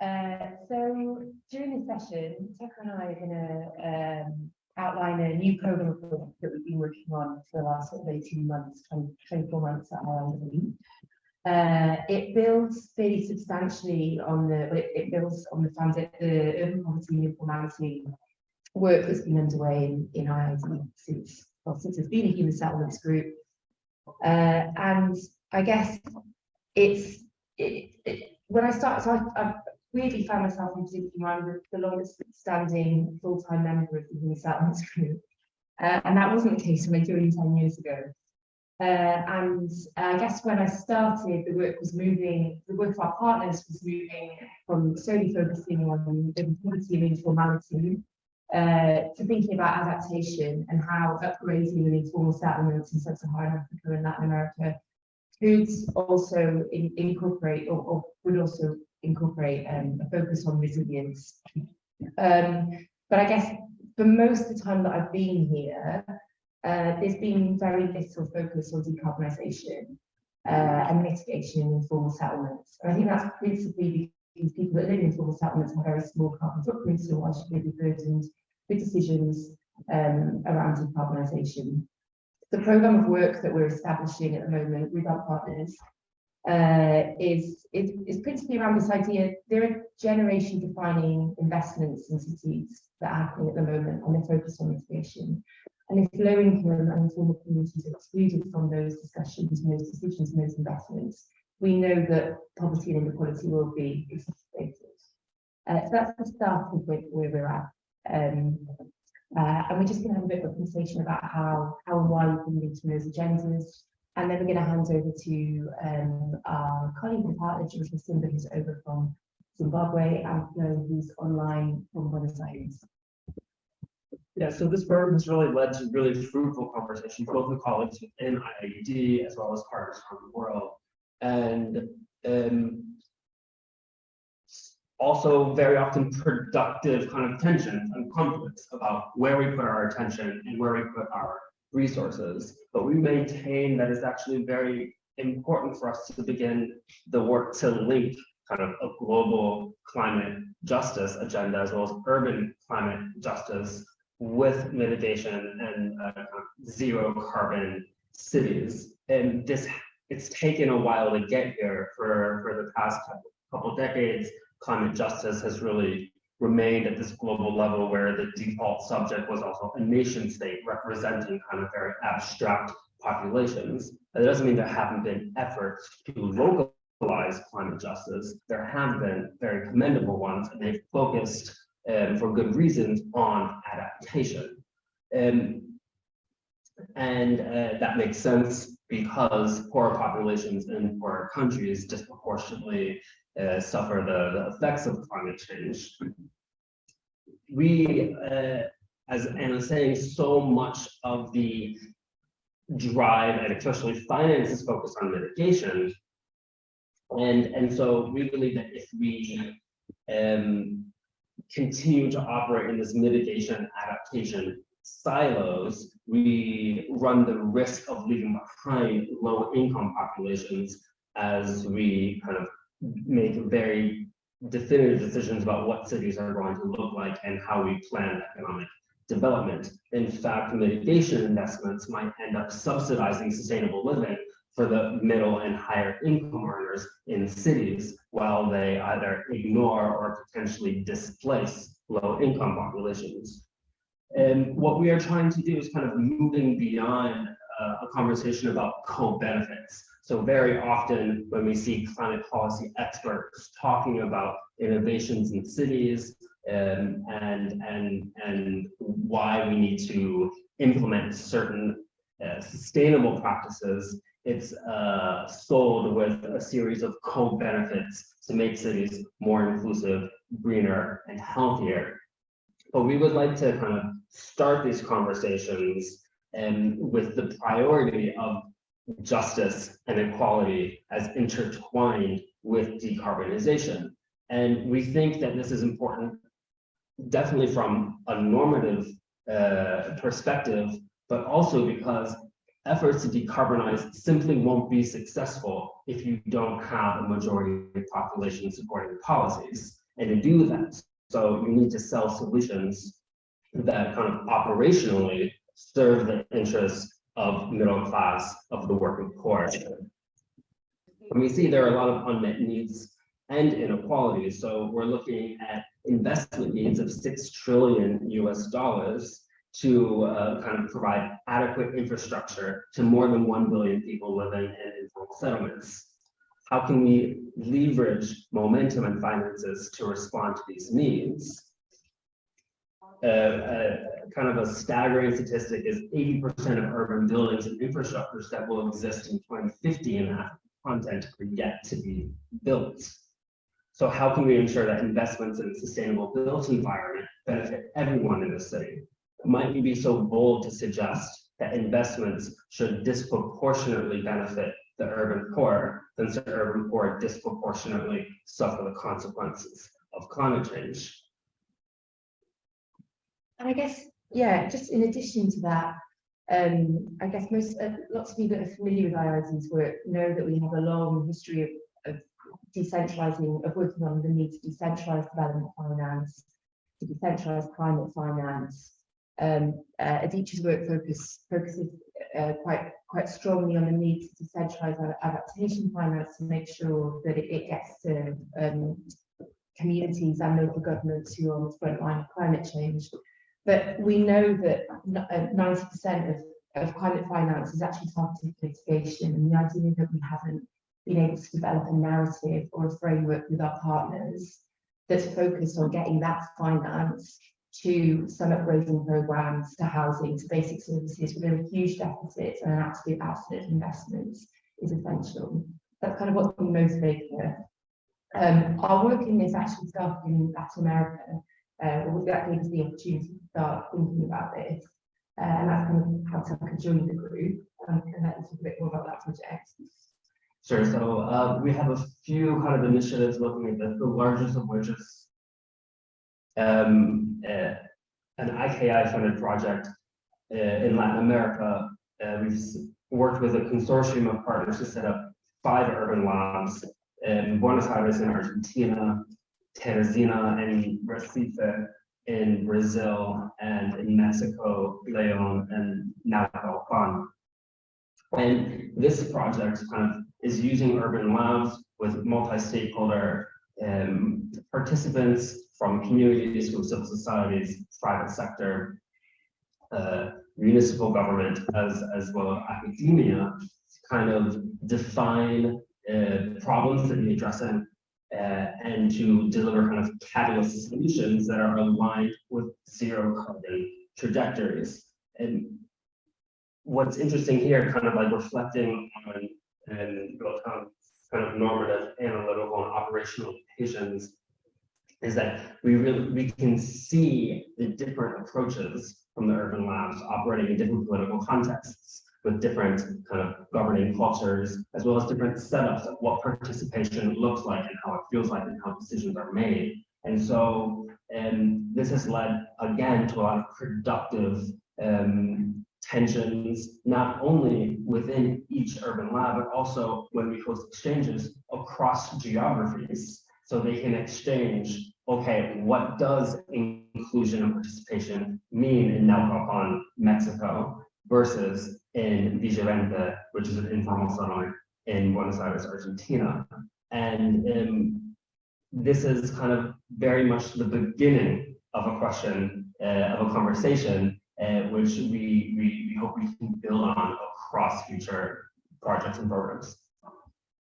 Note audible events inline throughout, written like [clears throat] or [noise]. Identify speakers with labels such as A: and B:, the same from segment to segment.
A: Uh, so during this session, Tucker and I are going to um, outline a new program that we've been working on for the last sort of 18 months, 20, 24 months at ILW. Uh, it builds fairly substantially on the, it, it builds on the foundation, the urban poverty and informality work that's been underway in, in since, well, since it's been a human settlements group. Uh, and I guess it's, it, it, when I start, so I, I weirdly found myself in where I'm the, the longest standing full-time member of the human settlements group. Uh, and that wasn't the case when I joined 10 years ago. Uh, and I guess when I started, the work was moving, the work of our partners was moving from solely focusing on the poverty and informality uh, to thinking about adaptation and how upgrading and informal settlements in sub-Saharan Africa and Latin America could also in, incorporate or, or, would also incorporate um, a focus on resilience. Um, but I guess for most of the time that I've been here, uh, there's been very little focus on decarbonisation uh, and mitigation in informal settlements. And I think that's principally because people that live in informal settlements have very small carbon footprints, so why should they be burdened with decisions um, around decarbonisation? The programme of work that we're establishing at the moment with our partners uh, is, is, is principally around this idea, there are generation defining investments in cities that are happening at the moment and they focus on mitigation. And if low income and informal communities are excluded from those discussions and those decisions and those investments, we know that poverty and inequality will be exacerbated. Uh, so that's the start of where, we're at. Um, uh, and we're just going to have a bit of a conversation about how, how and why we can to those agendas. And then we're going to hand over to um, our colleague and partner, George Simba, who's over from Zimbabwe, and Flo, who's online from Buenos Aires.
B: Yeah, so this program has really led to really fruitful conversations, both with colleagues within IIED as well as partners around the world. And um, also very often productive kind of tensions and conflicts about where we put our attention and where we put our resources. But we maintain that it's actually very important for us to begin the work to link kind of a global climate justice agenda as well as urban climate justice with mitigation and uh, zero carbon cities. And this, it's taken a while to get here for, for the past couple decades. Climate justice has really remained at this global level where the default subject was also a nation state representing kind of very abstract populations. That doesn't mean there haven't been efforts to localize climate justice. There have been very commendable ones and they've focused um, for good reasons on adaptation. Um, and uh, that makes sense because poorer populations in poorer countries disproportionately uh, suffer the, the, effects of climate change. We, uh, as Anna was saying, so much of the drive and especially finance is focused on mitigation. And, and so we believe that if we um, continue to operate in this mitigation adaptation silos, we run the risk of leaving behind low income populations as we kind of make very definitive decisions about what cities are going to look like and how we plan economic development. In fact, mitigation investments might end up subsidizing sustainable living for the middle and higher income earners in cities while they either ignore or potentially displace low income populations. And what we are trying to do is kind of moving beyond uh, a conversation about co-benefits. So very often when we see climate policy experts talking about innovations in cities um, and, and, and why we need to implement certain uh, sustainable practices, it's uh, sold with a series of co-benefits to make cities more inclusive, greener, and healthier. But we would like to kind of start these conversations and with the priority of justice and equality as intertwined with decarbonization. And we think that this is important, definitely from a normative uh, perspective, but also because efforts to decarbonize simply won't be successful if you don't have a majority of population supporting policies. And to do that, so you need to sell solutions that kind of operationally serve the interests of middle class of the working poor. And we see there are a lot of unmet needs and inequalities. So we're looking at investment needs of six trillion US dollars to uh, kind of provide adequate infrastructure to more than 1 billion people living in informal settlements. How can we leverage momentum and finances to respond to these needs? Uh, kind of a staggering statistic is 80% of urban buildings and infrastructures that will exist in 2050 in that content are yet to be built. So how can we ensure that investments in a sustainable built environment benefit everyone in the city? Might we be so bold to suggest that investments should disproportionately benefit the urban poor, since the urban poor disproportionately suffer the consequences of climate change?
A: And I guess, yeah, just in addition to that, um, I guess most, uh, lots of people that are familiar with IIED's work know that we have a long history of, of decentralizing, of working on the need to decentralize development finance, to decentralize climate finance. Um, uh, IIED's work focus, focuses uh, quite quite strongly on the need to decentralize adaptation finance to make sure that it, it gets to um, communities and local governments who are on the front line of climate change. But we know that 90% of, of climate finance is actually targeted mitigation, and the idea that we haven't been able to develop a narrative or a framework with our partners that's focused on getting that finance to some upgrading programs, to housing, to basic services, there are huge deficits and an absolute of investments is essential. That's kind of what's been motivating us. Um, our work in this actually started in Latin America, uh, that gave us the opportunity to start thinking about this. Uh, and that's kind of how Tucker joined the group. Um, and that's a bit more about that project.
B: Sure. So uh, we have a few kind of initiatives looking at this, the largest of which is um, uh, an IKI funded project uh, in Latin America. Uh, we've worked with a consortium of partners to set up five urban labs in Buenos Aires in Argentina, Teresina and Recife in Brazil, and in Mexico, Leon and Naucalpan. And this project kind of is using urban labs with multi-stakeholder um, participants from communities, from civil societies, private sector, uh, municipal government, as, as well as academia, to kind of define uh, problems that need addressing uh, and to deliver kind of catalyst solutions that are aligned with zero carbon trajectories. And what's interesting here, kind of like reflecting on and kind of normative, analytical, and operational implications is that we really we can see the different approaches from the urban labs operating in different political contexts with different kind of governing cultures, as well as different setups of what participation looks like and how it feels like and how decisions are made. And so, and this has led again to a lot of productive um, tensions, not only within each urban lab, but also when we host exchanges across geographies. So they can exchange, okay, what does inclusion and participation mean in Naucalpan, Mexico, versus in Villa which is an informal settlement in Buenos Aires, Argentina. And um, this is kind of very much the beginning of a question, uh, of a conversation uh, which we, we, we hope we can build on across future projects and programs.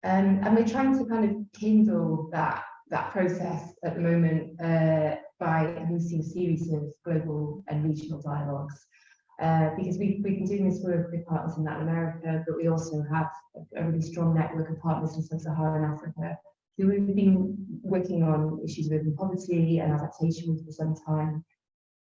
A: Um, and we're trying to kind of kindle that that process at the moment uh, by hosting a series of global and regional dialogues. Uh, because we've, we've been doing this work with partners in Latin America, but we also have a, really strong network of partners in Sub-Saharan Africa who we've been working on issues urban poverty and adaptation with for some time.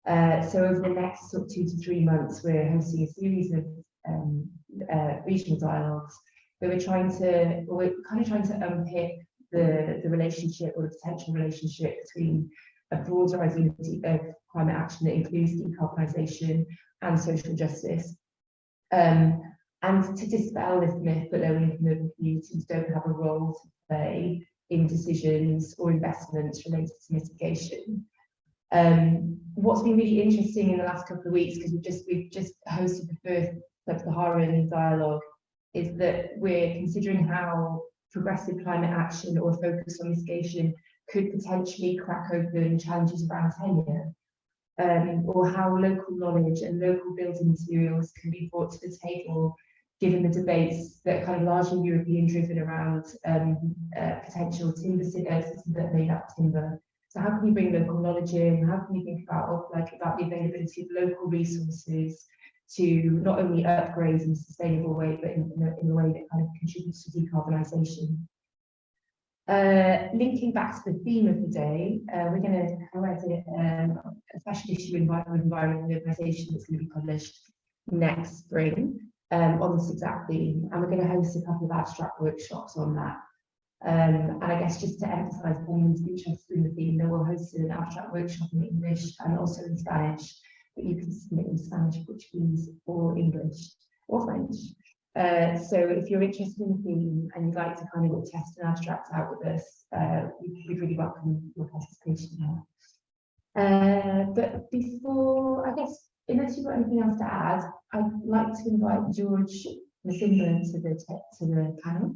A: Uh, so over the next sort of two to three months, we're hosting a series of um, uh, regional dialogues where we're trying to, we're kind of trying to unpick the, the relationship or the potential relationship between a broader identity of climate action that includes decarbonisation and social justice. Um, and to dispel this myth that low income urban communities don't have a role to play in decisions or investments related to mitigation. Um, what's been really interesting in the last couple of weeks, because we've just we've just hosted the first Sub-Saharan dialogue, is that we're considering how progressive climate action or focus on mitigation could potentially crack open challenges around tenure, um, or how local knowledge and local building materials can be brought to the table, given the debates that kind of largely European driven around um, uh, potential timber systems that made up timber. So how can you bring local knowledge in? How can you think about like about the availability of local resources to not only upgrade in a sustainable way, but in, in, a, in a way that kind of contributes to decarbonisation? Uh, linking back to the theme of the day, uh, we're going to co-edit um, a special issue environment, environment and that's going to be published next spring um, on this exact theme, and we're going to host a couple of abstract workshops on that. Um, and I guess just to emphasise anyone's interested in the theme, then we'll host an abstract workshop in English and also in Spanish, but you can submit in Spanish, Portuguese, or English or French. Uh, so if you're interested in the theme and you'd like to kind of test an abstract out with us, uh, we, would really welcome your participation there. Uh, but before, I guess, unless you've got anything else to add, I'd like to invite George Masimba to the to the panel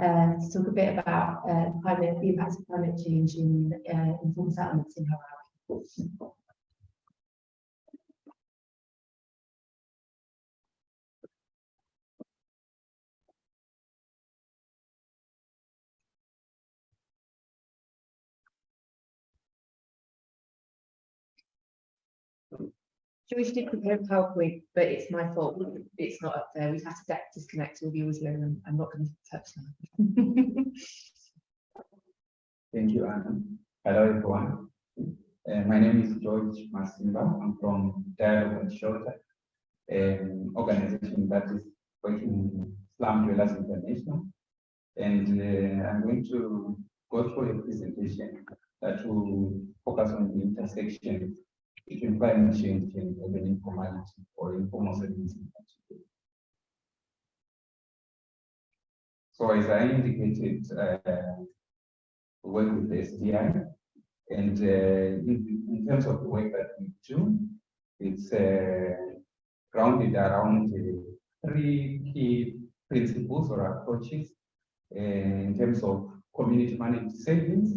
A: uh, to talk a bit about uh, climate, the impacts of climate change in uh, settlements in Harare. George did prepare a PowerPoint, but it's my fault. It's not up there. We've had to disconnect all the audio and I'm not going to touch that. [laughs]
C: Thank you, Anna. Hello, everyone. Uh, my name is George Masimba. I'm from Dialogue on Shelter, an organization that is working in Slum Dwellers International. And uh, I'm going to go through a presentation that will focus on the intersection change and urban informality or informal settings. So as I indicated, uh, we work with the SDI, and uh, in, in, terms of the work that we do, it's uh, grounded around three key principles or approaches uh, in terms of community managed savings,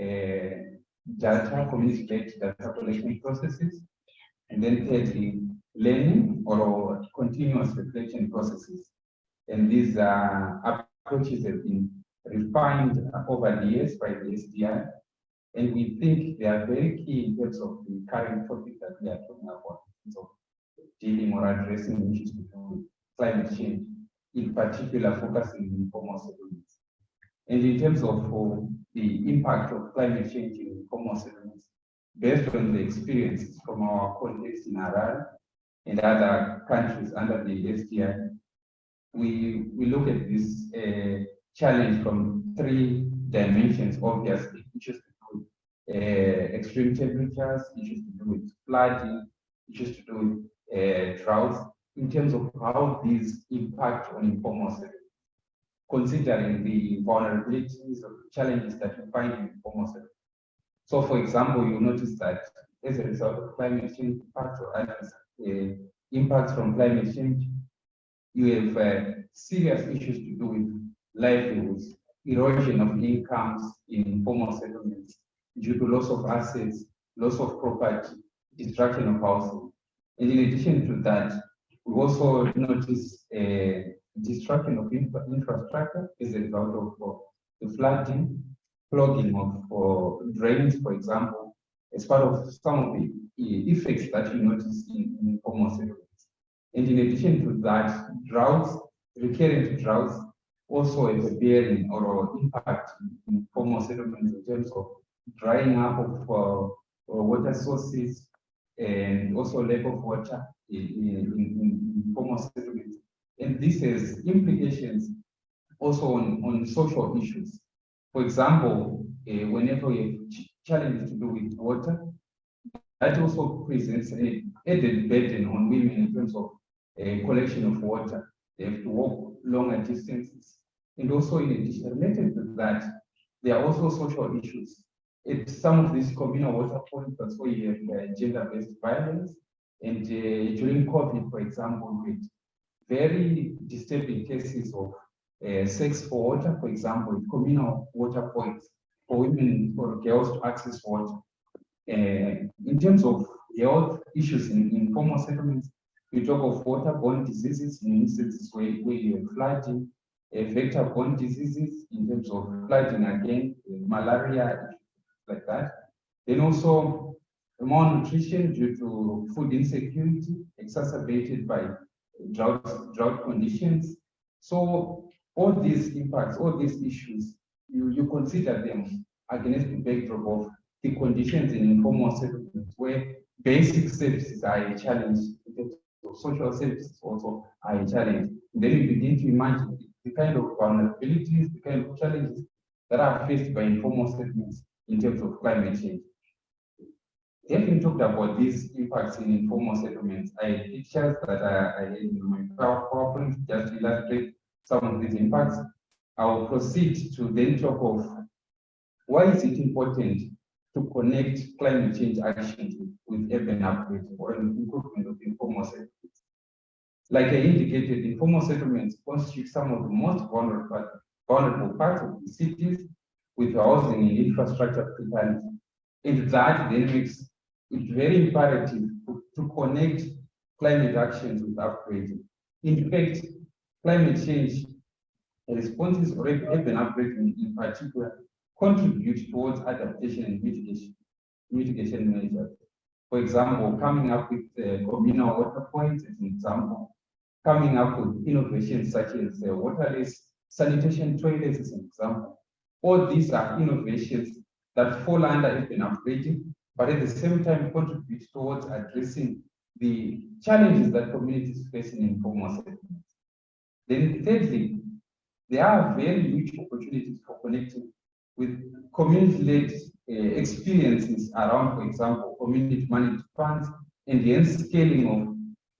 C: uh, data, community-based data collection processes, and then thirdly, learning or continuous reflection processes. And these uh, approaches have been refined over the years by the SDI, and we think they are very key in terms of the current topic that we are talking about, so dealing or addressing issues with climate change, in particular focusing on informal settlements. And in terms of the impact of climate change in informal settlements, based on the experiences from our context in Iran and other countries under the SDI, we, we look at this uh, challenge from three dimensions, obviously, issues to do with uh, extreme temperatures, issues to do with flooding, issues to do with uh, droughts, in terms of how these impact on informal settlements considering the vulnerabilities or challenges that you find in settlements. So, for example, you notice that as a result of climate change impacts or uh, impacts from climate change, you have uh, serious issues to do with livelihoods, erosion of incomes in informal settlements due to loss of assets, loss of property, destruction of housing. And in addition to that, we also notice uh, destruction of infra infrastructure as a result of uh, the flooding, clogging of uh, drains, for example, as part of some of the effects that you notice in, in settlements. And in addition to that, droughts, recurrent droughts, also have a bearing or impact in informal settlements in terms of drying up of uh, water sources and also lack of water in, in, in informal settlements and this has implications also on, on social issues. For example, uh, whenever you have ch challenges to do with water, that also presents an added burden on women in terms of uh, collection of water. They have to walk longer distances. And also in addition, related to that, there are also social issues. It, some of these communal water points, that's where you have uh, gender-based violence. And uh, during COVID, for example, with very disturbing cases of uh, sex for water, for example, communal water points for women or girls to access water. Uh, in terms of health issues in informal settlements, we talk of waterborne diseases in instances where, where you have flooding, uh, vector-borne diseases in terms of flooding again, uh, malaria, like that. Then also malnutrition due to food insecurity exacerbated by drought, drought conditions. So all these impacts, all these issues, you, you consider them against the backdrop of the conditions in informal settlements where basic services are a challenge, social services also are a challenge. Then you begin to imagine the kind of vulnerabilities, the kind of challenges that are faced by informal settlements in terms of climate change. Having talked about these impacts in informal settlements, I pictures that I, I had in my PowerPoint just to illustrate some of these impacts. I will proceed to then talk of why is it important to connect climate change actions with urban upgrade or an improvement of informal settlements. Like I indicated, informal settlements constitute some of the most vulnerable, vulnerable parts of the cities with housing and infrastructure precarity. And that then makes it very imperative to, to connect climate actions with upgrading. In fact, climate change responses or urban upgrading in particular contribute towards adaptation and mitigation, mitigation measures. For example, coming up with uh, communal water points as an example, coming up with innovations such as uh, waterless sanitation toilets as an example. All these are innovations that fall under urban upgrading, but at the same time contribute towards addressing the challenges that communities face in informal settlements. Then thirdly, there are very huge opportunities for connecting with community-led uh, experiences around, for example, community managed funds and the end scaling of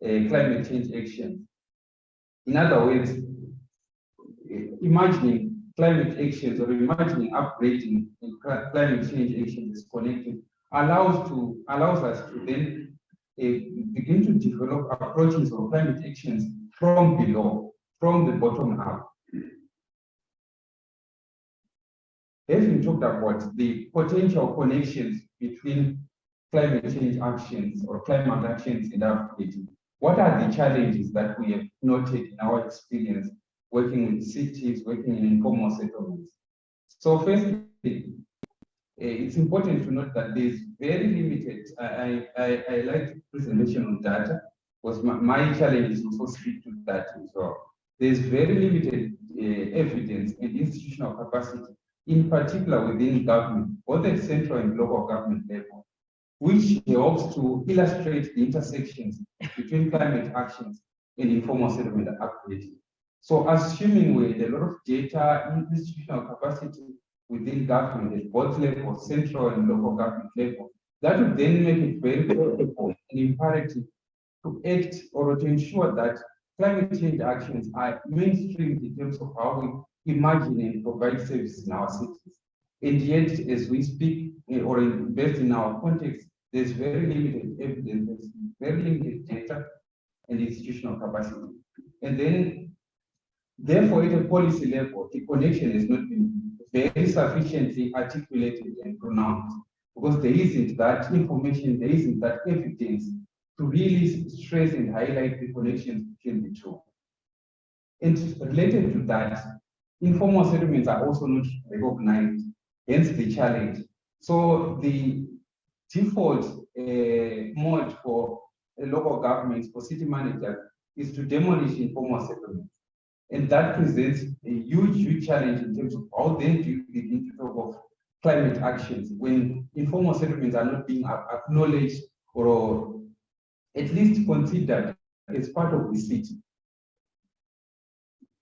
C: uh, climate change action. In other words, imagining climate actions or imagining upgrading climate change actions is connected allows to allows us to then uh, begin to develop approaches of climate actions from below, from the bottom up. Having talked about the potential connections between climate change actions or climate actions in upgrading, what are the challenges that we have noted in our experience working with cities, working in informal settlements? So firstly, it's important to note that there's very limited, I, I, I like presentation on data, because my, my challenge is also speak to that as well. There's very limited uh, evidence and institutional capacity, in particular within government, both at central and local government level, which helps to illustrate the intersections between climate actions and informal settlement upgrading. So assuming with a lot of data, institutional capacity within government at both levels, central and local government level, that would then make it very critical and imperative to act or to ensure that climate change actions are mainstreamed in terms of how we imagine and provide services in our cities. And yet, as we speak eh, or invest in our context, there's very limited evidence, there's very limited data and institutional capacity. And then, therefore, at a policy level, the connection has not been very sufficiently articulated and pronounced because there isn't that information, there isn't that evidence to really stress and highlight the connections between the two. And related to that, informal settlements are also not recognized, hence the challenge. So the default uh, mode for local governments, for city managers, is to demolish informal settlements. And that presents a huge, huge challenge in terms of how then do you begin to talk of climate actions when informal settlements are not being acknowledged or at least considered as part of the city.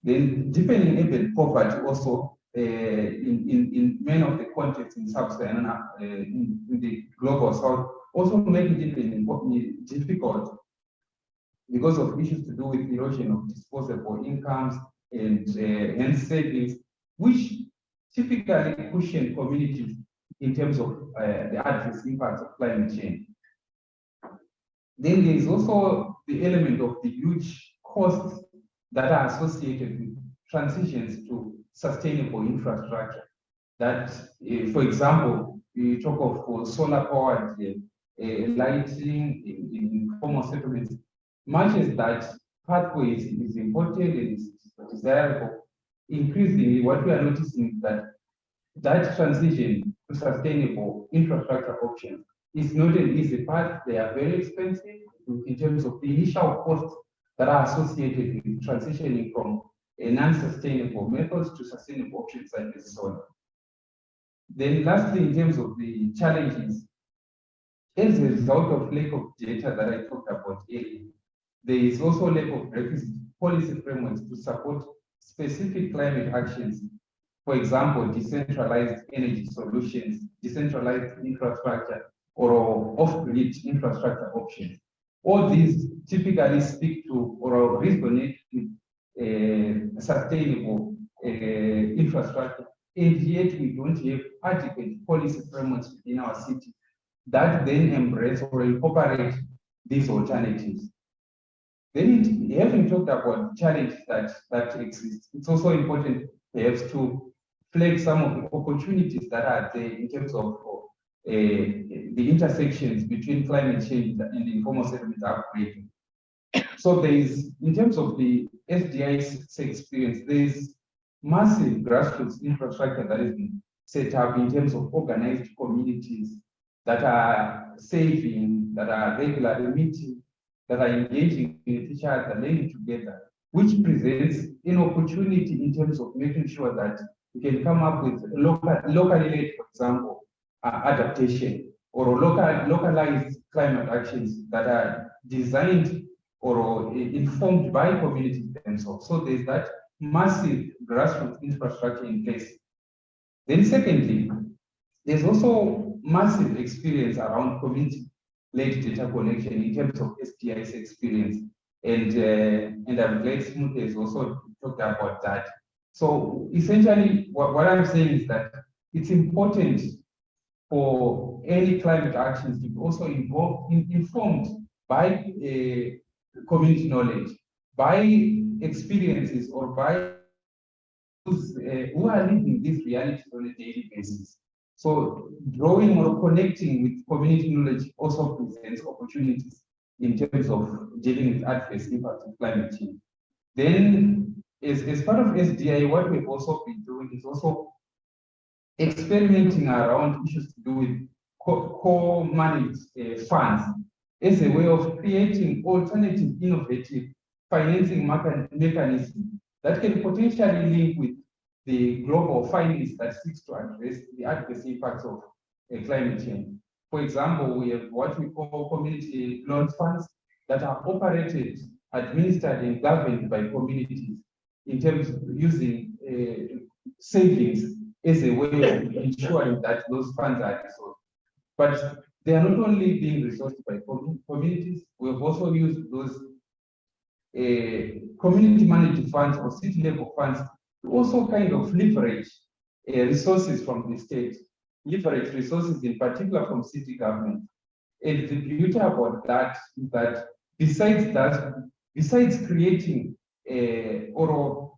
C: Then deepening urban poverty also uh, in, in, in many of the contexts in sub-Saharan uh, in, in, the global south also making it difficult because of issues to do with erosion of disposable incomes and uh, savings, which typically cushion communities in terms of uh, the adverse impacts of climate change. Then there is also the element of the huge costs that are associated with transitions to sustainable infrastructure. That, uh, for example, we talk of uh, solar powered uh, uh, lighting in, in formal settlements. Much as that pathway is, important and is desirable, increasingly what we are noticing is that that transition to sustainable infrastructure options is not an easy path. They are very expensive in terms of the initial costs that are associated with transitioning from non-sustainable methods to sustainable options like the solar. Then lastly, in terms of the challenges, as a result of lack of data that I talked about earlier, there is also a lack of requisite policy frameworks to support specific climate actions. For example, decentralized energy solutions, decentralized infrastructure, or off-grid infrastructure options. All these typically speak to or resonate with uh, sustainable uh, infrastructure, and yet we don't have adequate policy frameworks within our city that then embrace or incorporate these alternatives. Then, having talked about challenges that, that exist, it's also important perhaps to flag some of the opportunities that are there in terms of uh, the intersections between climate change and the informal settlement upgrading. So there is, in terms of the SDI's experience, there is massive grassroots infrastructure that has been set up in terms of organized communities that are saving, that are regularly meeting, that are engaging with each other, learning together, which presents an opportunity in terms of making sure that we can come up with local, locally led, for example, uh, adaptation or local, localized climate actions that are designed or informed by communities themselves. So there's that massive grassroots infrastructure in place. Then secondly, there's also massive experience around community-led data collection in terms of SDI's experience. And, uh, and I'm glad Smooth has also talked about that. So essentially, what, what I'm saying is that it's important for any climate actions to be also involved, in, informed by uh, community knowledge, by experiences or by those uh, who are living these realities on a daily basis. So drawing or connecting with community knowledge also presents opportunities in terms of dealing with adverse impacts of climate change. Then as, as part of SDI, what we've also been doing is also experimenting around issues to do with co-managed uh, funds as a way of creating alternative innovative financing mechanism that can potentially link with the global finance that seeks to address the adverse impacts of uh, climate change. For example, we have what we call community loan funds that are operated, administered, and governed by communities in terms of using uh, savings as a way of ensuring that those funds are resourced. But they are not only being resourced by communities, we have also used those uh, community managed funds or city level funds also kind of leverage uh, resources from the state, leverage resources in particular from city government. And the beauty about that is that besides that, besides creating uh, or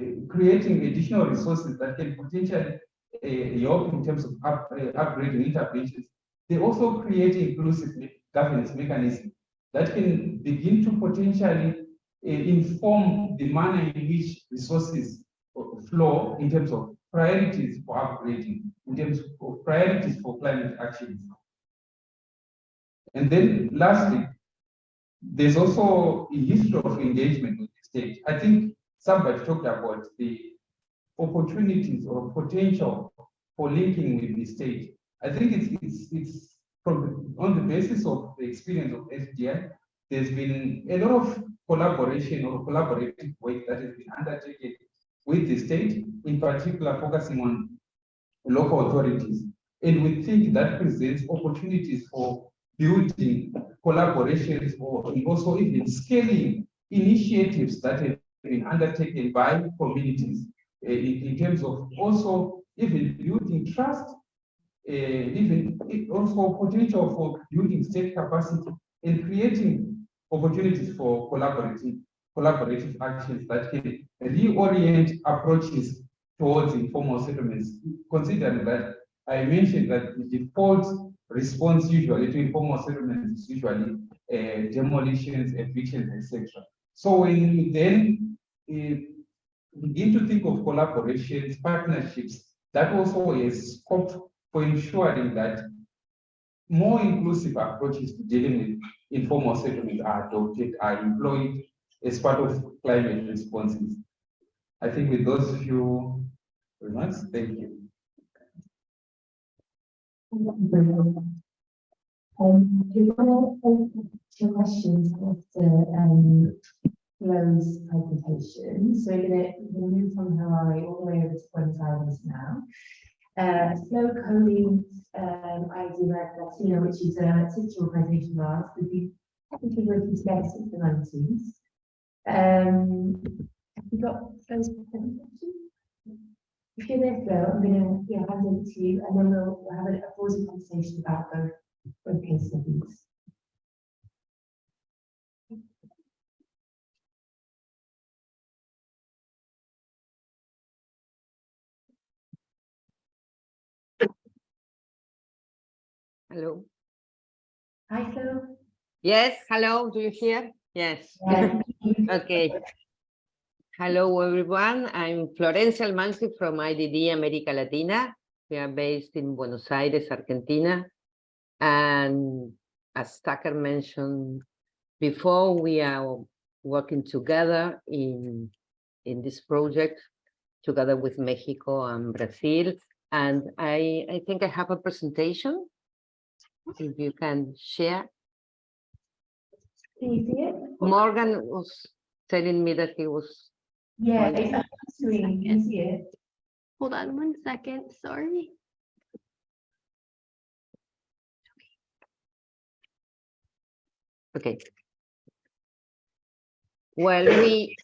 C: uh, creating additional resources that can potentially uh, help in terms of up, upgrading interventions, they also create inclusive governance mechanisms that can begin to potentially inform the manner in which resources flow in terms of priorities for upgrading, in terms of priorities for climate actions. And then lastly, there's also a history of engagement with the state. I think somebody talked about the opportunities or potential for linking with the state. I think it's it's it's from on the basis of the experience of SDI, there's been a lot of collaboration or collaborative work that has been undertaken with the state, in particular focusing on local authorities. And we think that presents opportunities for building collaborations or also even scaling initiatives that have been undertaken by communities uh, in, in, terms of also even building trust, uh, even it also potential for building state capacity and creating opportunities for collaborative, collaborative actions that can reorient approaches towards informal settlements, considering that I mentioned that the default response usually to informal settlements is usually uh, demolitions, evictions, etc. So when you then uh, begin to think of collaborations, partnerships, that also is scope for ensuring that more inclusive approaches to dealing with informal settlements are adopted, are employed as part of climate responses. I think with those few remarks, thank you.
A: Um, you want to open to questions after, um, Flo's presentation? So we're gonna, move from Harare all the way over to Buenos Aires now. Uh, Flo co-leads, um, Latino, which is a sister organization of ours, we've been technically working together since the nineties. Um, have you got presentation? If you're there, Flo, I'm gonna, yeah, hand over to you, and then we'll, we'll have a, a conversation about both, both case studies.
D: Hello.
A: Hi, Flo.
D: Yes, hello, do you hear? Yes.
A: Yeah. [laughs]
D: Okay. Hello, everyone. I'm Florencia Almansi from IIED America Latina. We are based in Buenos Aires, Argentina. And as Tucker mentioned before, we are working together in, in this project together with Mexico and Brazil. And I, I think I have a presentation. If you can share.
A: Can you see it?
D: Morgan was telling me that he was,
A: Yeah, it's screen, you see it.
E: Hold on one second, sorry.
D: okay. Well, we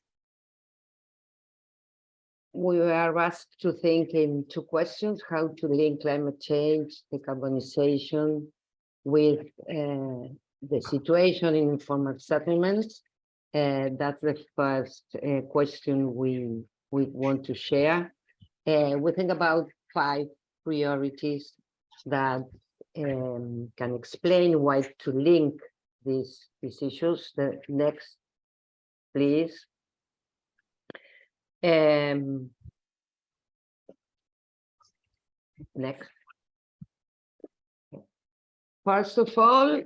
D: we are asked to think in two questions, how to link climate change, decarbonization with uh, the situation in informal settlements. Uh, that's the first uh, question we we want to share. Uh, we think about five priorities that um, can explain why to link these these issues. The next, please. Um, next. First of all, uh,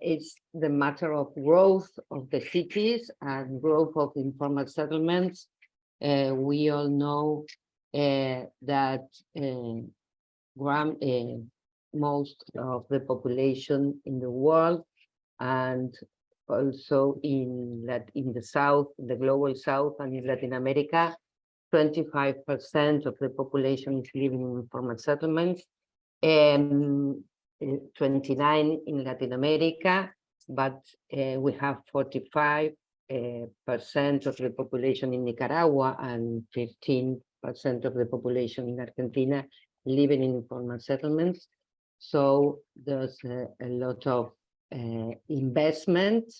D: it's the matter of growth of the cities and growth of informal settlements. Uh, we all know uh, that most of the population in the world and also in in the south, the global south and in Latin America, 25% of the population is living in informal settlements. Um, uh, 29 in Latin America, but uh, we have 45 uh, percent of the population in Nicaragua and 15 percent of the population in Argentina living in informal settlements. So there's a, a lot of uh, investment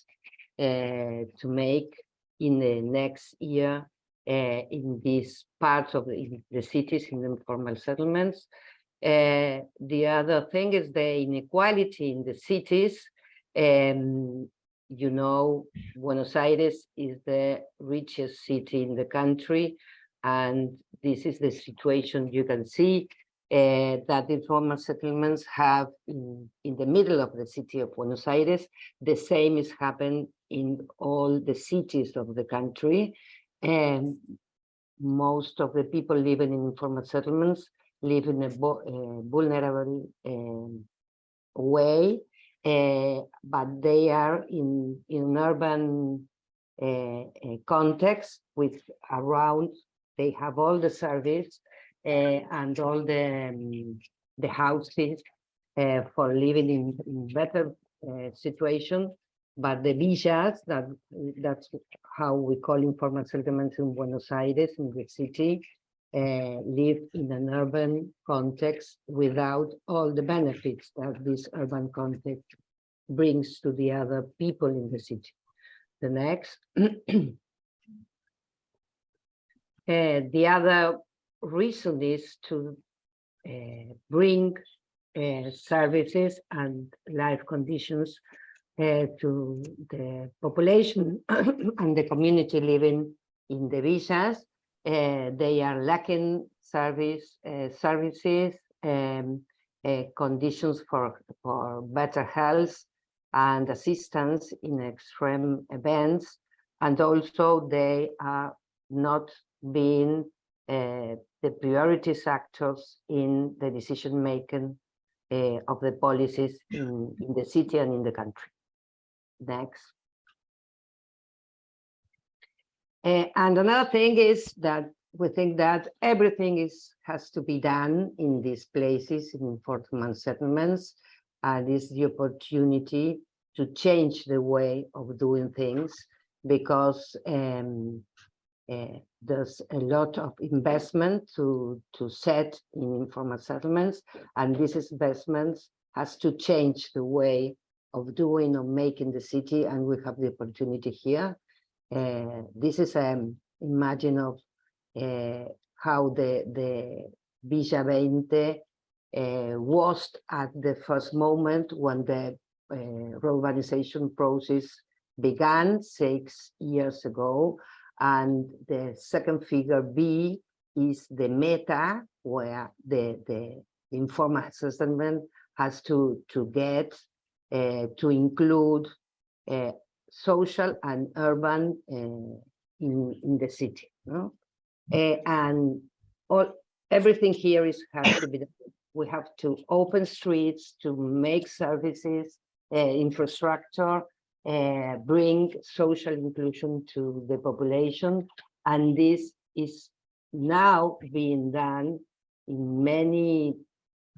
D: uh, to make in the next year uh, in these parts of the, the cities in the informal settlements. Uh, the other thing is the inequality in the cities. Um, you know, Buenos Aires is the richest city in the country, and this is the situation you can see uh, that informal settlements have in, in the middle of the city of Buenos Aires. The same is happened in all the cities of the country. And most of the people living in informal settlements live in a vulnerable um, way, uh, but they are in, in urban uh, context with around, they have all the service and all the, um, the houses for living in, in better situation. But the villas, that that's how we call informal settlements in Buenos Aires, in the city, uh, live in an urban context without all the benefits that this urban context brings to the other people in the city. The next. [clears throat] Uh, the other reason is to uh, bring uh, services and life conditions uh, to the population [clears throat] and the community living in the villas. Uh, they are lacking service uh, services, um, uh, conditions for, for better health and assistance in extreme events. And also they are not being uh, the priorities actors in the decision making uh, of the policies in, in the city and in the country. Next. Uh, and another thing is that we think that everything is has to be done in these places in informal settlements and is the opportunity to change the way of doing things because um, uh, there's a lot of investment to to set in informal settlements and this investment has to change the way of doing or making the city and we have the opportunity here uh, this is um imagine of uh, how the the Villa 20 uh, was at the first moment when the uh, urbanization process began six years ago. And the second figure B is the meta where the the informal assessment has to to get uh, to include uh, social and urban uh, in in the city no? Uh, and all everything here is has to be we have to open streets to make services uh, infrastructure uh, bring social inclusion to the population. And this is now being done in many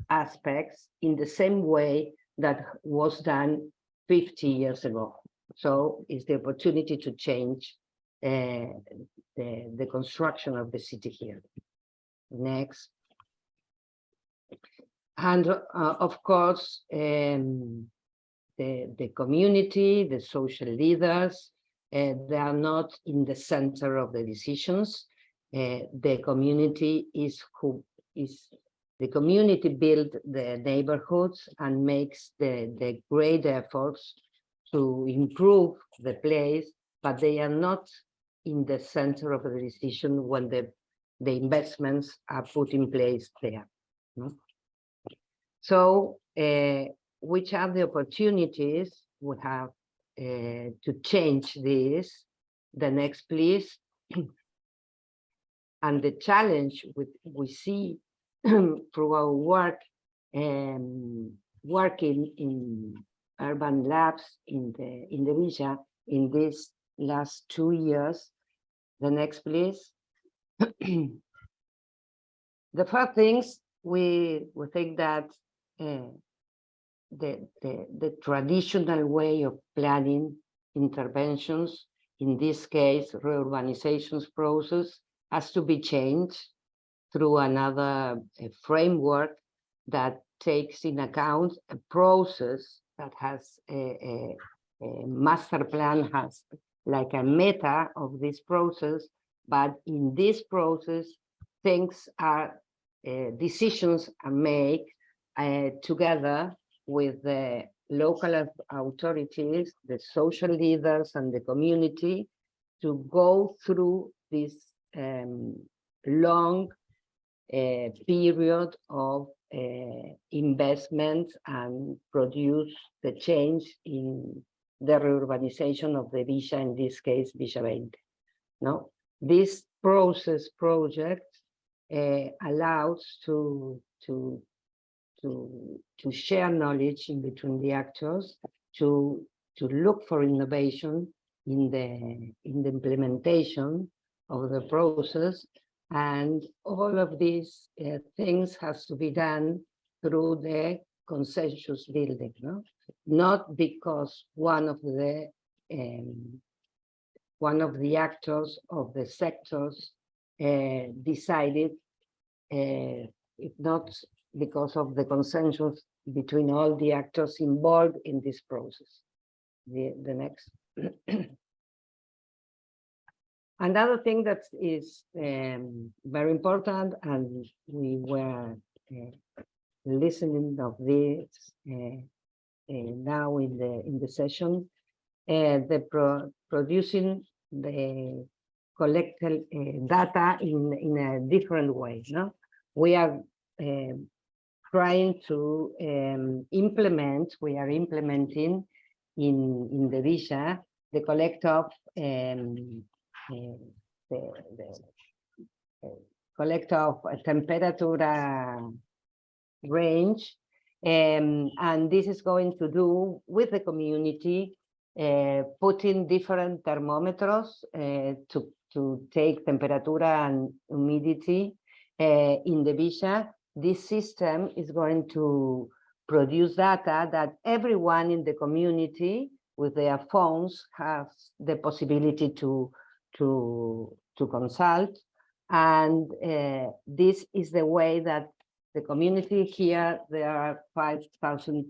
D: aspects in the same way that was done 50 years ago so it's the opportunity to change uh, the, the construction of the city here. Next. And uh, of course, um, the, the community, the social leaders, uh, they are not in the center of the decisions. Uh, the community is who is the community build the neighborhoods and makes the, the great efforts to improve the place, but they are not in the center of the decision when the, the investments are put in place there. no? So uh, which are the opportunities we have uh, to change this? The next, please. [clears throat] and the challenge with, we see [clears throat] through our work um, working in urban labs in the in the Villa in these last two years. The next, please. [clears throat] the first things we we think that uh, the, the the traditional way of planning interventions, in this case, reurbanizations process, has to be changed through another uh, framework that takes in account a process that has a, a, a master plan has like a meta of this process, but in this process, things are, uh, decisions are made uh, together with the local authorities, the social leaders and the community to go through this um, long uh, period of uh, investment and produce the change in the reurbanization of the Villa, in this case, Villa 20. No, this process project uh, allows to, to, to, to share knowledge in between the actors, to, to look for innovation in the, in the implementation of the process and all of these uh, things has to be done through the consensus building, no? Not because one of the um, one of the actors of the sectors uh, decided, uh, if not because of the consensus between all the actors involved in this process. The, the next. Another thing that is um, very important, and we were uh, listening of this uh, uh, now in the in the session, uh, the pro producing the collected uh, data in in a different way. No, we are um, trying to um, implement. We are implementing in in the Villa the collect of um, the, the uh, collect of temperature uh, range. Um, and this is going to do with the community, uh, putting different thermometers uh, to, to take temperature and humidity uh, in the Villa. This system is going to produce data that everyone in the community with their phones has the possibility to to to consult. And uh, this is the way that the community here there are 5000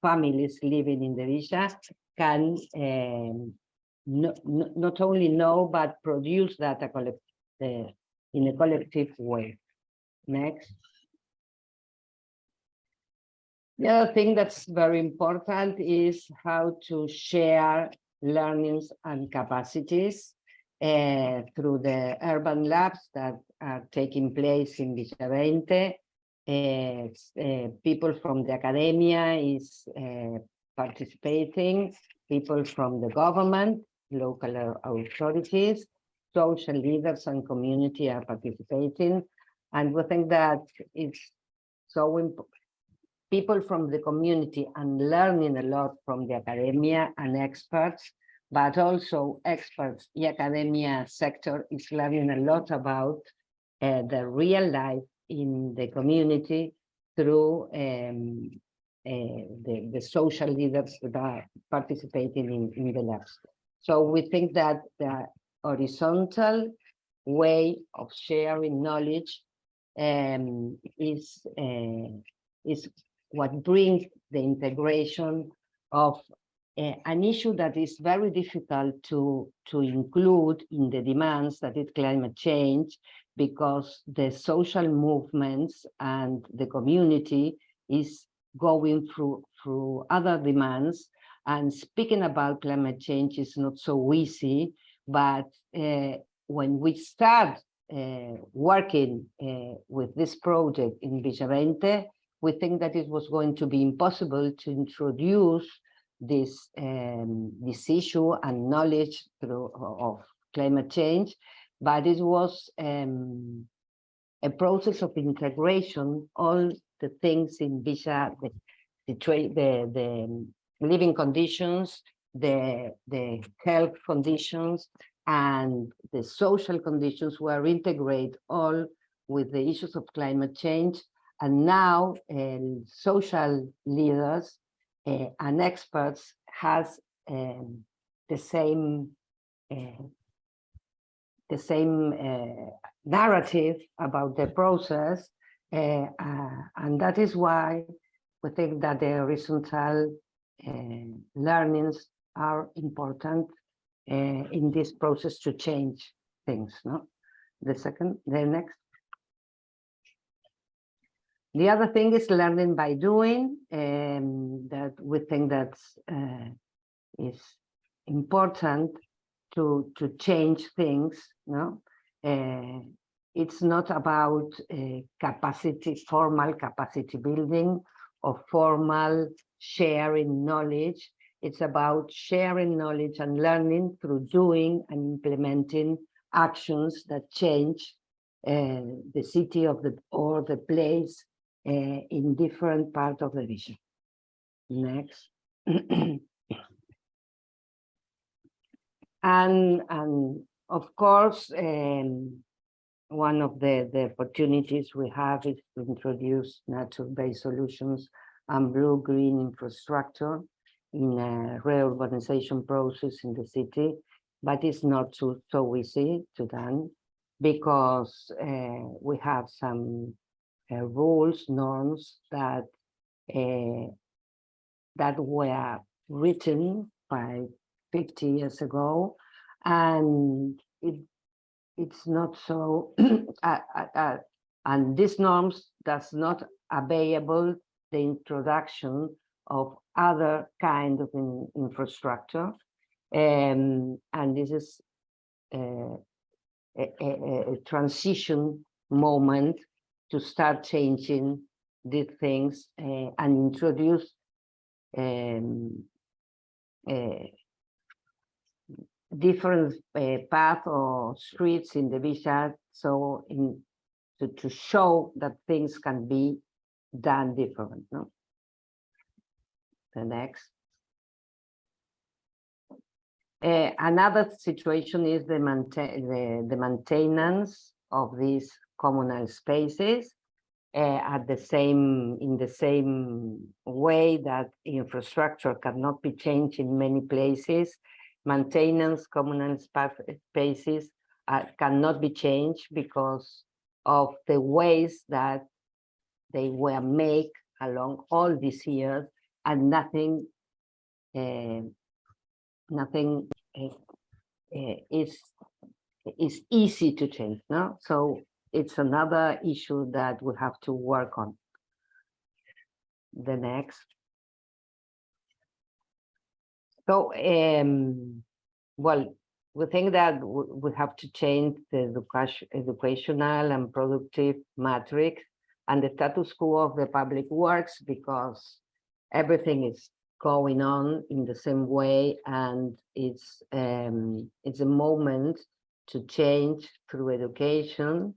D: families living in the villa can um, no, not only know but produce data collect, uh, in a collective way. Next. The other thing that's very important is how to share learnings and capacities uh, through the urban labs that are taking place in Villa Veinte. Uh, uh, people from the academia is uh, participating, people from the government, local authorities, social leaders and community are participating. And we think that it's so important people from the community and learning a lot from the academia and experts, but also experts, the academia sector is learning a lot about uh, the real life in the community through um, uh, the, the social leaders that are participating in, in the labs. So we think that the horizontal way of sharing knowledge um, is, uh, is what brings the integration of an issue that is very difficult to, to include in the demands that is climate change because the social movements and the community is going through, through other demands. And speaking about climate change is not so easy, but uh, when we start uh, working uh, with this project in Villa Veinte, we think that it was going to be impossible to introduce this um, this issue and knowledge through of climate change, but it was um, a process of integration. All the things in Villa, the the, the, the living conditions, the the health conditions, and the social conditions were integrated all with the issues of climate change and now um, social leaders uh, and experts has um, the same uh, the same uh, narrative about the process, uh, uh, and that is why we think that the horizontal uh, learnings are important in this process to change things. No, the second, the next. The other thing is learning by doing, um, that we think that uh, is important to, to change things. No, uh, It's not about uh, capacity, formal capacity building or formal sharing knowledge. It's about sharing knowledge and learning through doing and implementing actions that change uh, the city of the or the place uh, in different part of the vision. Next. [clears throat] and, and of course, um, one of the, the opportunities we have is to introduce nature-based solutions and blue-green infrastructure in a reurbanization process in the city, but it's not so, so easy to done. because uh, we have some uh, rules, norms that uh, that were written by 50 years ago, and it it's not so, [clears throat] uh, uh, uh, and these norms does not available the introduction of other kind of in- infrastructure. Um, and this is uh, a, a, a- a transition moment to start changing these things uh, and introduce um, uh, different uh, path or streets in the villa, so in to, to show that things can be done different, no? The next. Uh, another situation is the maintain the, the maintenance of these communal spaces uh, at the same in the same way that infrastructure cannot be changed in many places maintenance communal spaces uh, cannot be changed because of the ways that they were made along all these years and nothing uh, nothing uh, uh, is is easy to change no? So it's another issue that we have to work on. The next. So, um, well, we think that we have to change the educational and productive matrix and the status quo of the public works because everything is going on in the same way and it's um, it's a moment to change through education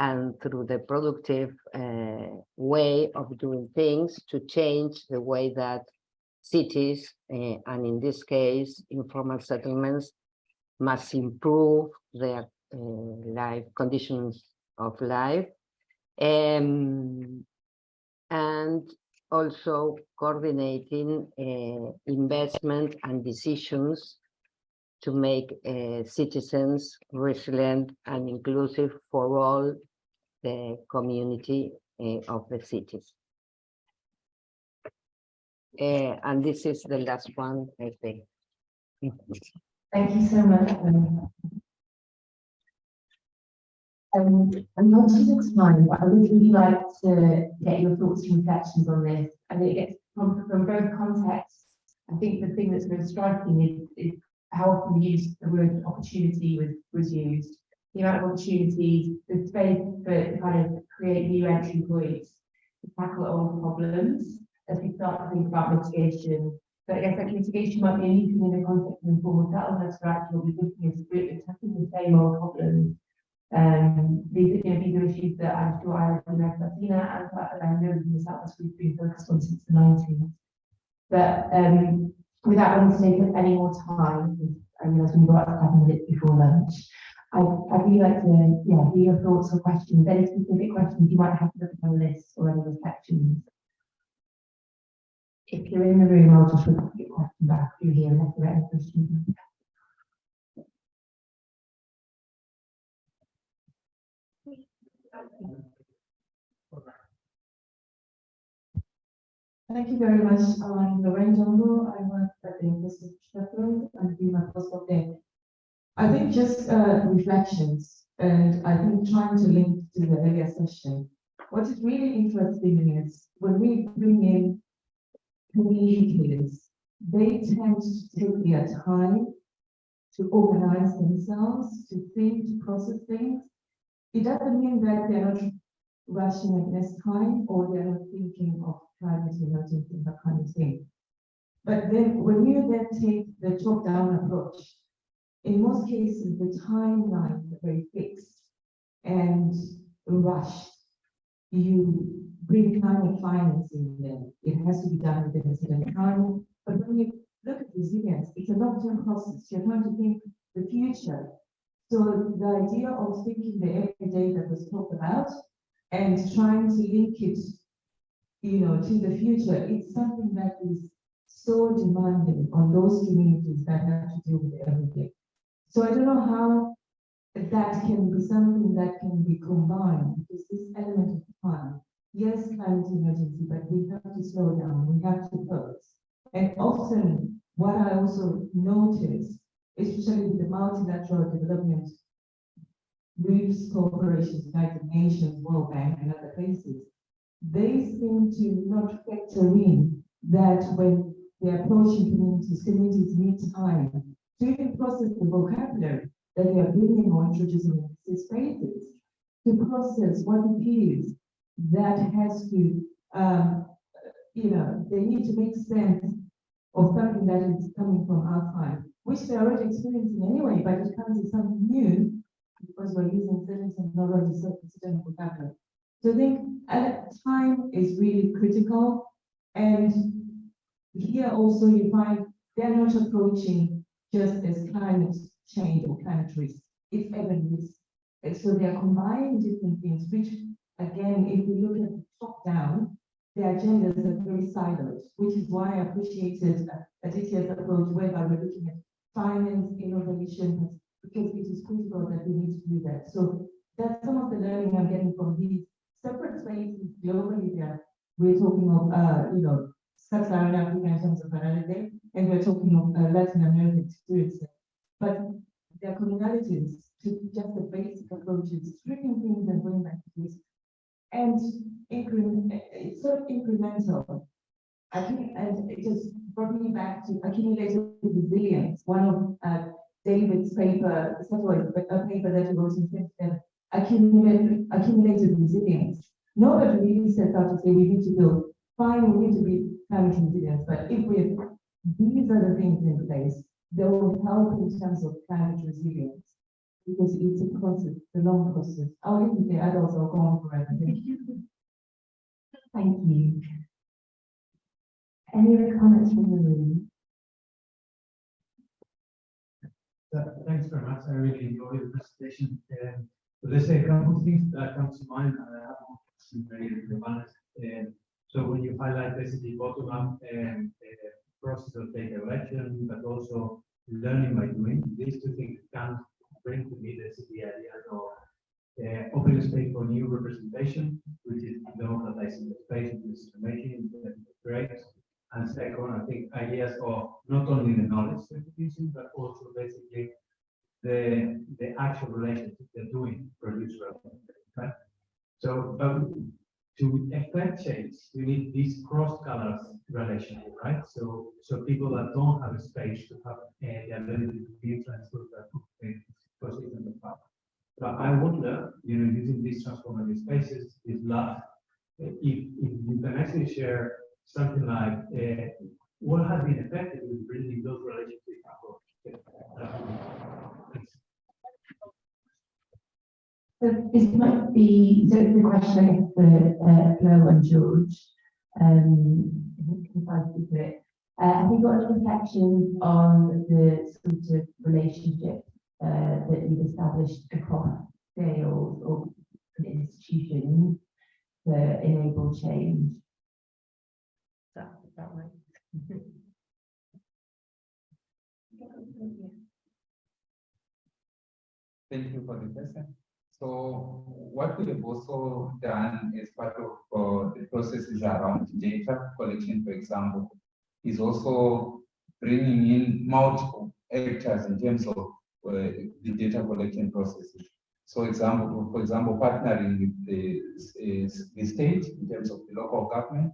D: and through the productive uh, way of doing things to change the way that cities, uh, and in this case, informal settlements must improve their uh, life conditions of life. Um, and also coordinating uh, investment and decisions to make uh, citizens resilient and inclusive for all the community uh, of the cities. Uh, and this is the last one, I think.
A: Thank you so much. um, Um, I'm conscious of time, but I would really like to get your thoughts and reflections on this. I think it's from, from both contexts. I think the thing that's most striking is, is how often we use the word opportunity was, was used. The amount of opportunities, the space to kind of create new entry points, to tackle old problems as we start to think about mitigation. But I guess that mitigation might be a new thing in the context of informal settlements, where actually we're looking as a group at tackling the same old problems um, these, you know, these are issues that I'm sure I, and Martina, and that I know in the Southwest we've been focused on since the nineties. But, um, without wanting to take up any more time, I realize we've got seven minutes before lunch. I, I'd really like to, yeah, hear your thoughts or questions, any specific questions you might have to look at the list or any reflections. If you're in the room, I'll just repeat your question back through here unless there are any questions.
F: Thank you very much. I'm Lorraine Jumbo. I work at the University of Sheffield and do my postdoc there. I think just uh, reflections and I think trying to link to the earlier session. What is really interesting is when we bring in communicators, they tend to take their time to organize themselves, to think, to process things. It doesn't mean that they're not rushing against time or they're not thinking of climate emergency, that kind of thing. But then when you then take the top-down approach, in most cases, the timelines are very fixed and rushed. You bring climate finance in there. It has to be done within a certain time. But when you look at resilience, it's a long-term process. You're trying to think the future. So the idea of thinking the everyday that was talked about and trying to link it, you know, to the future, it's something that is so demanding on those communities that have to deal with everything. So I don't know how that can be something that can be combined, because this element of fun, yes, climate emergency, but we have to slow down, we have to pause. And often, what I also notice, especially with the multilateral development groups, corporations, United Nations, World Bank, and other places, they seem to not factor in that when they're approaching communities, communities need time to even process the vocabulary that they are bringing or introducing in these spaces, to process what it is that has to, um, you know, they need to make sense of something that is coming from outside, which they're already experiencing anyway, but it comes as something new because we're using certain technology, certain vocabulary. So I think at time is really critical. And here also you find they're not approaching just as climate change or climate risk, it's even risk. So they are combining different things, which again, if we look at the top down, the agendas are very siloed, which is why I appreciated Aditya's approach, whereby we're looking at finance, innovation, because it is critical that we need to do that. So that's some of the learning I'm getting from these separate spaces globally there. We're talking of, uh, you know, Sub-Saharan Africa in terms of analysis, and we're talking of uh, Latin American experiences. But there are commonalities to just the basic approaches, stripping things and going back to this. And increment, it's sort of incremental. I think, and it just brought me back to accumulated resilience, one of uh, David's paper, several, a paper that he wrote in 2010, accumulated, accumulated resilience. Nobody really sets out to say we need to build, fine, we need to be climate resilient, but if we these are the things in place, that will help in terms of climate resilience. Because it's a process, the long process. I'll leave it there, adults are gone forever. Thank you.
A: Thank you. Any other comments from the room?
G: Uh, Thanks very much. I really enjoyed the presentation. Um, but Let's say a couple of things that come to mind. and I have one question very relevant. Um, So when you highlight basically bottom up and process of data collection, but also learning by doing, these two things can bring to me this the idea of uh, open space for new representation, which is democratizing the space decision making, that's great. And second, I think ideas of not only the knowledge using, but also basically the, the actual relationship they're doing produce relevant, right? So, um, to affect change, you need these cross colors relationship, right? So, so people that don't have a space to have uh, the ability to be transferred that in the past. But I wonder, you know, using these transformative spaces is love. If, if you can actually share something like, uh, what has been effective in bringing those relationships up?
A: So this might be, so the question for uh, Flo and George, um, if I keep it. Uh, have you got any reflections on the sort of relationship uh, that you've established across scales or institutions to enable change? Is that, is that right?
C: Thank you for the question. So what we have also done as part of uh, the processes around data collection, for example, is also bringing in multiple actors in terms of uh, the data collection processes. So example, for example, partnering with the, the state in terms of the local government,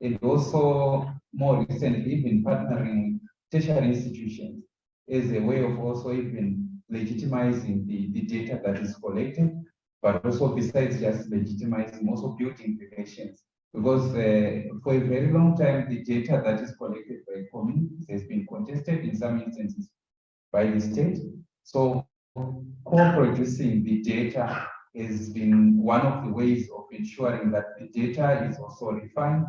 C: and also more recently even partnering tertiary institutions as a way of also even legitimizing the, the data that is collected, but also besides just legitimizing, also building relations. Because uh, for a very long time, the data that is collected by communities has been contested in some instances by the state. So co-producing the data has been one of the ways of ensuring that the data is also refined,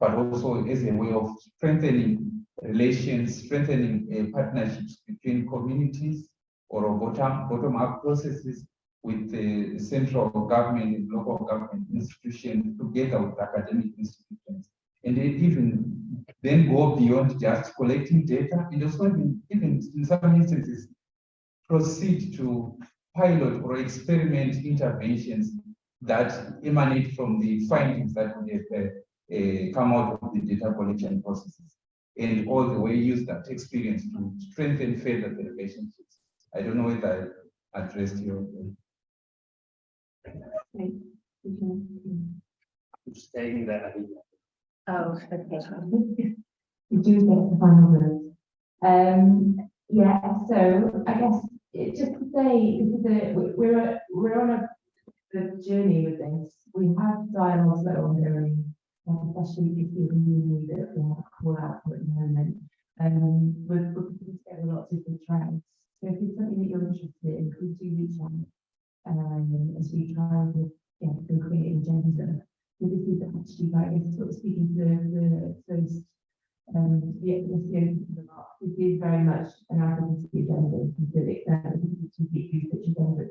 C: but also as a way of strengthening relations, strengthening uh, partnerships between communities or bottom, bottom-up processes with the central government and local government institutions together with academic institutions. And they even then go beyond just collecting data and also even, even in some instances proceed to pilot or experiment interventions that emanate from the findings that we have uh, uh, come out of the data collection processes. And all the way use that experience to strengthen further the relationships. I don't know if I addressed your.
B: Saying that, I think
A: Oh, okay. We do get the final word. Um, yeah, so I guess it just to say, this is a, we- we're, we're on a, the journey with this. We have dialogues that are ongoing, especially if you really that we have a call out for at the moment. Um, we're, we're putting together lots of different trends. So if it's something that you're interested in, please do reach out. Um, as we try and, yeah, to create an agenda. So this is actually like, sort of speaking to the, the first, um, the, the CEO. This is very much an advocacy agenda, to the extent that complete research agenda.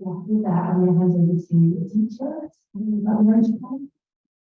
A: With that, I'm going to hand over to the teacher. About